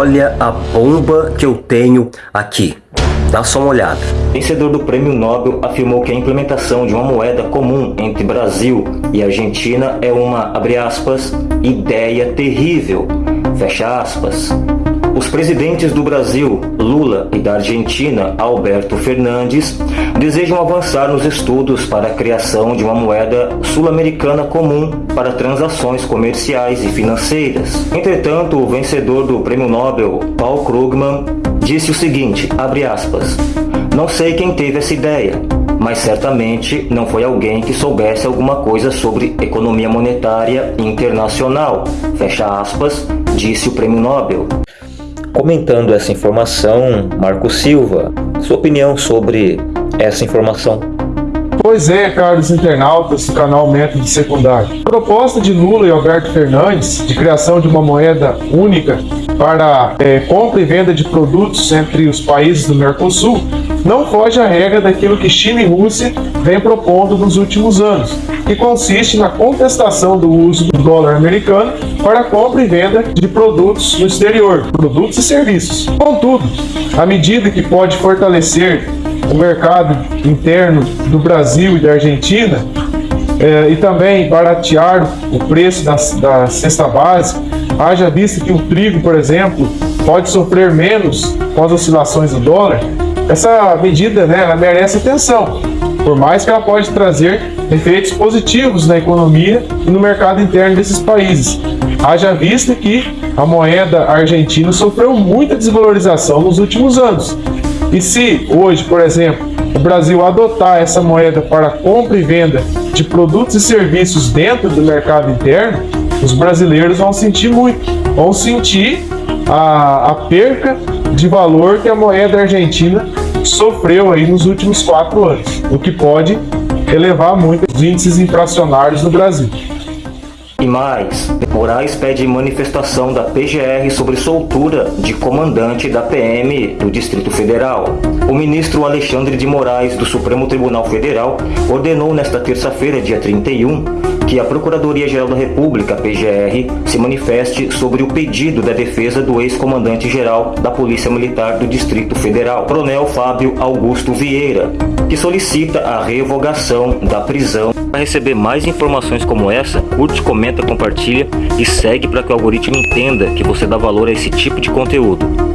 Olha a bomba que eu tenho aqui. Dá só uma olhada. Vencedor do prêmio Nobel afirmou que a implementação de uma moeda comum entre Brasil e Argentina é uma, abre aspas, ideia terrível, fecha aspas. Os presidentes do Brasil, Lula, e da Argentina, Alberto Fernandes, desejam avançar nos estudos para a criação de uma moeda sul-americana comum para transações comerciais e financeiras. Entretanto, o vencedor do Prêmio Nobel, Paul Krugman, disse o seguinte, abre aspas, não sei quem teve essa ideia, mas certamente não foi alguém que soubesse alguma coisa sobre economia monetária internacional, fecha aspas, disse o Prêmio Nobel. Comentando essa informação, Marco Silva, sua opinião sobre essa informação? Pois é, caros internautas do canal Método Secundário. A proposta de Lula e Alberto Fernandes de criação de uma moeda única para é, compra e venda de produtos entre os países do Mercosul não foge à regra daquilo que China e Rússia vêm propondo nos últimos anos, que consiste na contestação do uso do dólar americano para compra e venda de produtos no exterior, produtos e serviços. Contudo, a medida que pode fortalecer o mercado interno do Brasil e da Argentina é, e também baratear o preço da, da cesta básica, haja visto que o trigo, por exemplo, pode sofrer menos com as oscilações do dólar, essa medida né, merece atenção, por mais que ela pode trazer efeitos positivos na economia e no mercado interno desses países. Haja vista que a moeda argentina sofreu muita desvalorização nos últimos anos. E se hoje, por exemplo, o Brasil adotar essa moeda para compra e venda de produtos e serviços dentro do mercado interno, os brasileiros vão sentir muito, vão sentir a, a perca de valor que a moeda argentina sofreu aí nos últimos quatro anos, o que pode elevar muito os índices inflacionários no Brasil. E mais, Moraes pede manifestação da PGR sobre soltura de comandante da PM do Distrito Federal. O ministro Alexandre de Moraes, do Supremo Tribunal Federal, ordenou nesta terça-feira, dia 31, que a Procuradoria-Geral da República, PGR, se manifeste sobre o pedido da defesa do ex-comandante-geral da Polícia Militar do Distrito Federal, Coronel Fábio Augusto Vieira, que solicita a revogação da prisão. Para receber mais informações como essa, curte, comenta, compartilha e segue para que o algoritmo entenda que você dá valor a esse tipo de conteúdo.